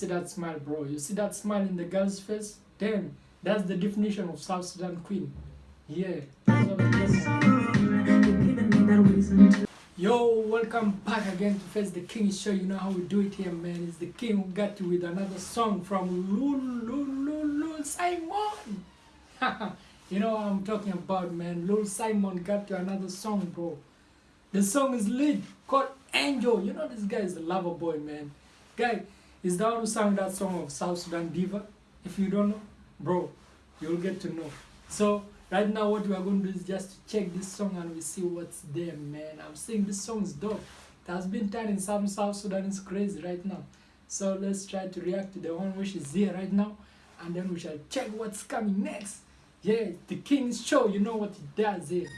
see that smile, bro? You see that smile in the girl's face? Damn, that's the definition of South Sudan queen. Yeah. Yo, welcome back again to Face the King Show. You know how we do it here, man. It's the king who got you with another song from Lul Lul Simon. you know what I'm talking about, man. Lul Simon got you another song, bro. The song is lit, called Angel. You know this guy is a lover boy, man. Guy is one who sang that song of South Sudan Diva. If you don't know, bro, you'll get to know. So right now what we are going to do is just to check this song and we see what's there, man. I'm saying this song is dope. It has been done in some South Sudan is crazy right now. So let's try to react to the one which is here right now and then we shall check what's coming next. Yeah, the King's show, you know what it does here.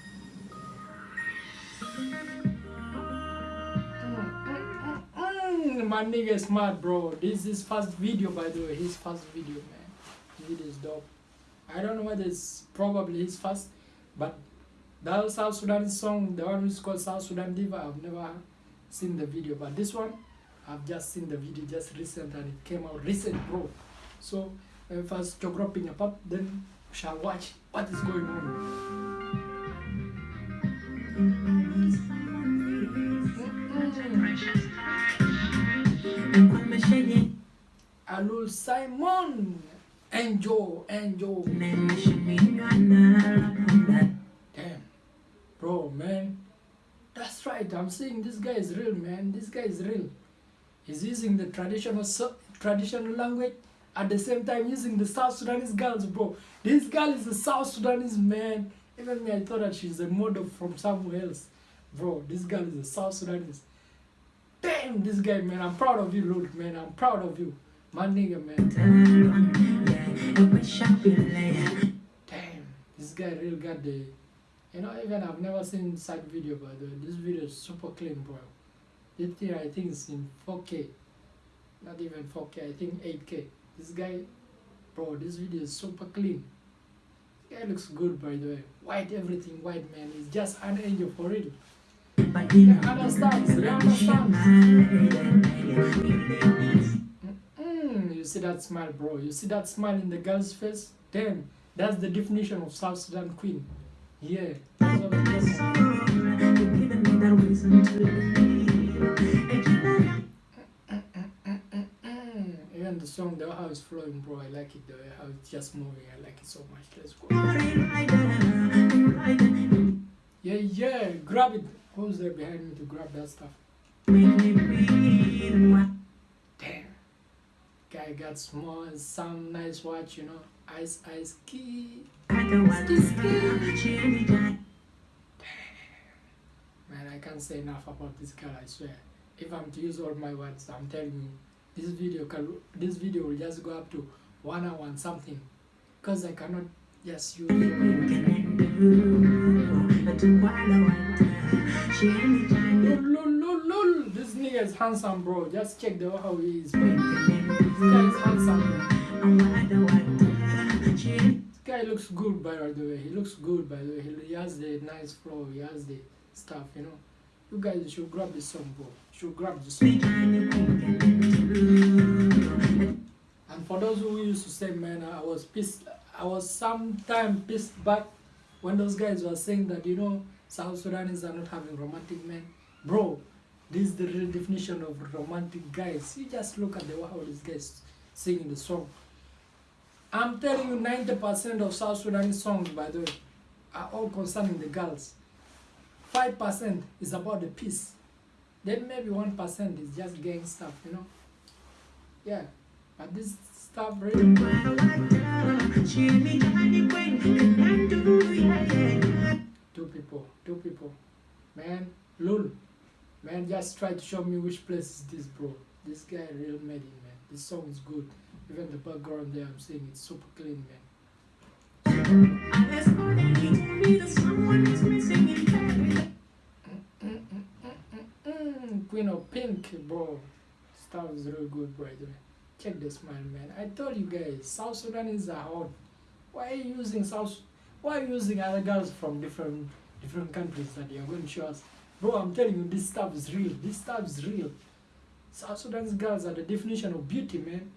Mm, my nigga is smart, bro. This is first video, by the way. His first video, man. This is dope. I don't know whether it's probably his first, but that South Sudan song, the one which is called South Sudan Diva, I've never seen the video. But this one, I've just seen the video just recent and it came out recent, bro. So, uh, first choreographing up, up, then shall watch what is going on. Alul Simon, Angel, Angel. Damn, bro, man. That's right. I'm saying this guy is real, man. This guy is real. He's using the traditional traditional language at the same time using the South Sudanese girls, bro. This girl is a South Sudanese man. Even me, I thought that she's a model from somewhere else, bro. This girl is a South Sudanese. Damn, this guy, man. I'm proud of you, Lord, man. I'm proud of you, my nigga, man. Damn, this guy really got the. You know, even I've never seen side video, by the way. This video is super clean, bro. This thing I think is in 4K. Not even 4K, I think 8K. This guy, bro, this video is super clean. This guy looks good, by the way. White, everything white, man. He's just an angel for real. He understands, he understands. That smile, bro. You see that smile in the girl's face? Damn, that's the definition of South Sudan queen. Yeah, that's what I'm talking about. Even the song, the how it's flowing, bro, I like it. The way how it's just moving, I like it so much. Let's go. Yeah, yeah, grab it. Who's there behind me to grab that stuff? Guy got small, some nice watch, you know. Ice, ice, key. Man, I can't say enough about this girl, I swear. If I'm to use all my words, I'm telling you, this video can, this video will just go up to one hour and something. Because I cannot just use lul. This nigga is handsome, bro. Just check the how he is, man. This guy looks good, by the way. He looks good, by the way. He, has the nice flow. He has the stuff, you know. You guys should grab this song, bro. Should grab this song. And for those who used to say, man, I was pissed. I was sometime pissed back when those guys were saying that, you know, South Sudanese are not having romantic men. Bro, this is the real definition of romantic guys. You just look at the how these guys singing the song. I'm telling you, 90% of South Sudanese songs, by the way, are all concerning the girls. 5% is about the peace. Then maybe 1% is just gang stuff, you know. Yeah, but this stuff really. Two people, two people. Man, Lul. Man, just try to show me which place is this, bro. This guy real made it, man. This song is good. Even the background there, I'm saying it's super clean, man. Queen of Pink, bro. Stuff is real good, by the way. Check the smile, man. I told you guys, South Sudanese are hot. Why are you using South? Why are you using other girls from different different countries that you're going to show us? Bro, I'm telling you, this stuff is real. This stuff is real. South Sudanese girls are the definition of beauty, man.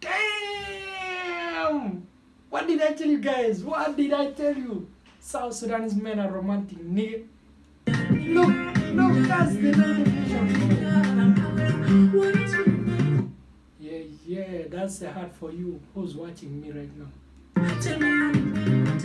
Damn! What did I tell you guys? What did I tell you? South Sudanese men are romantic, nigga. Look, look, that's the definition. Yeah, yeah, that's the heart for you who's watching me right now. Are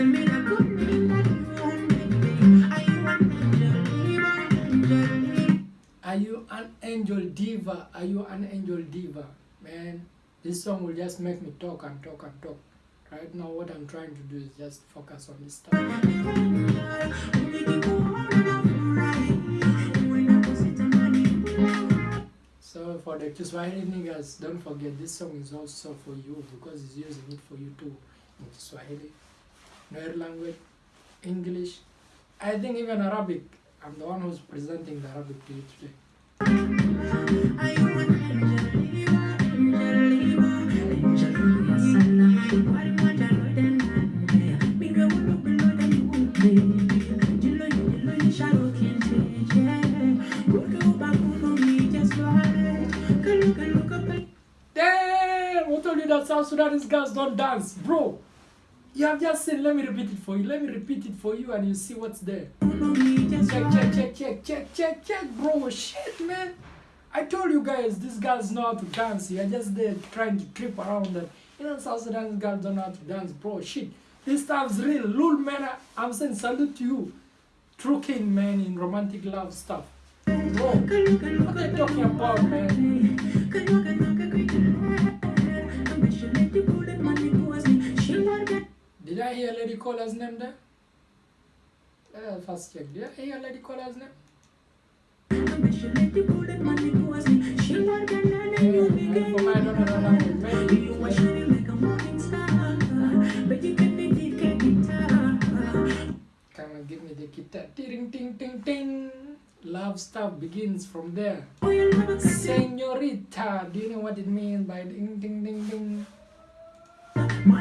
you an angel diva? Are you an angel diva? Man, this song will just make me talk and talk and talk. Right now, what I'm trying to do is just focus on this stuff. So for the Kiswahili niggas, don't forget this song is also for you because it's using it for you too in Kiswahili, Nuer language, English, I think even Arabic. I'm the one who's presenting the Arabic to you today. Damn! Who told you that South Sudanese girls don't dance? Bro, you have just seen, let me repeat it for you. Let me repeat it for you and you see what's there. Check, check, check, check, check, check, check, bro. Shit, man. I told you guys, these girls know how to dance. You're just there trying to trip around them. You know, South Sudanese girls don't know how to dance, bro. Shit. This stuff's real. Lul, man, I'm saying salute to you. True king, man, in romantic love stuff. Bro, what are you talking about, man? Hear Lady Caller's name? From I don't know the language. Maybe. Come and give me the guitar. Ting, ting, ting, ting. Love stuff begins from there. Senorita, do you know what it means by ding, ding, ding, ding? Yeah,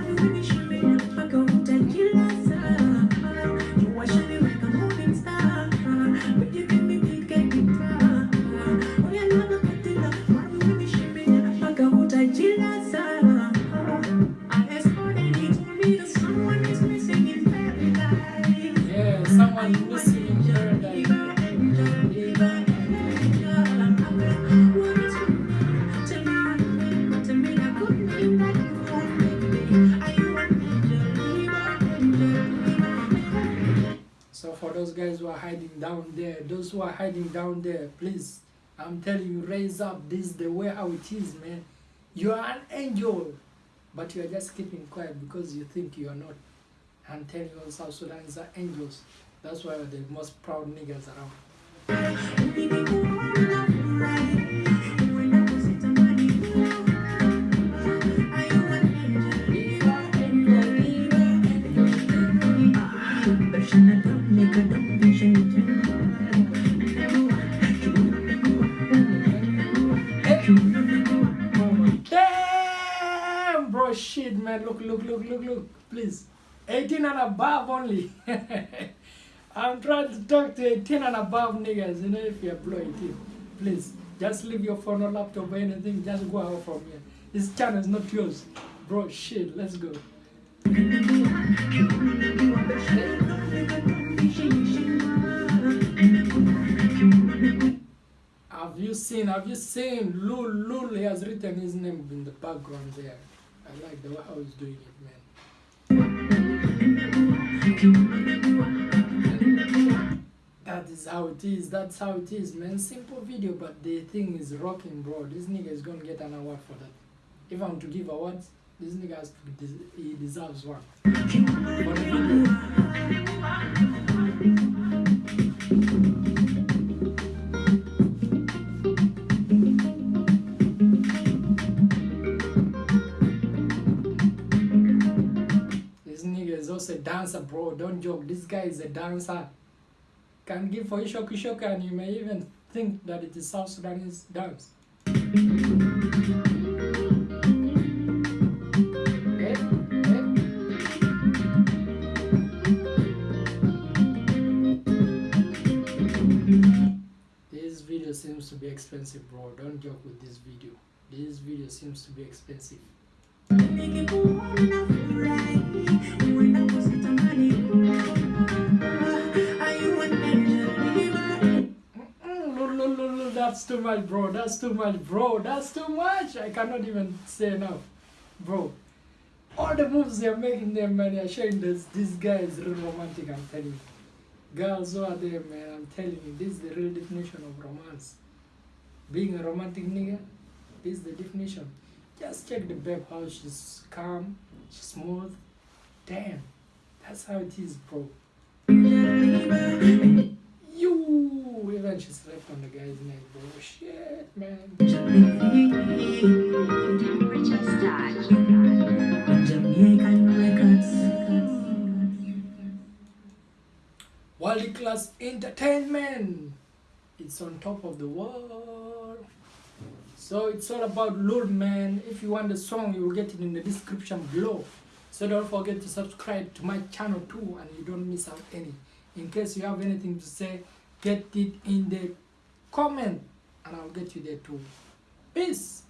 those guys who are hiding down there, those who are hiding down there, please, I'm telling you, raise up. This is the way how it is, man. You are an angel, but you are just keeping quiet because you think you are not. I'm telling you, South Sudanese are angels. That's why we're the most proud niggas around. Shit, man. Look, look, look, look, look. Please. 18 and above only. I'm trying to talk to 18 and above niggas, you know, if you're below 18. Please, just leave your phone or laptop or anything. Just go out from here. This channel is not yours. Bro, shit, let's go. Have you seen, have you seen Lul Lul? He has written his name in the background there. I like the way how he's doing it, man. That is how it is. That's how it is, man. Simple video, but the thing is rocking, bro. This nigga is gonna get an award for that. If I'm to give awards, this nigga has to he deserves one. A dancer, bro. Don't joke. This guy is a dancer. Can give for you shaku shaku and you may even think that it is South Sudanese dance. Eh? video seems to be expensive, bro. Don't joke with this video. This video seems to be expensive. That's too much, bro. That's too much, bro. That's too much. I cannot even say enough, bro. All the moves they're making there, man, they're showing this. This guy is real romantic. I'm telling you. Girls who are there, man, I'm telling you, this is the real definition of romance. Being a romantic nigga, this is the definition. Just check the babe how she's calm, she's smooth. Damn, that's how it is, bro. It's on top of the world. So it's all about Lord man. If you want the song, you will get it in the description below. So don't forget to subscribe to my channel too and you don't miss out any. In case you have anything to say, get it in the comment and I'll get you there too. Peace.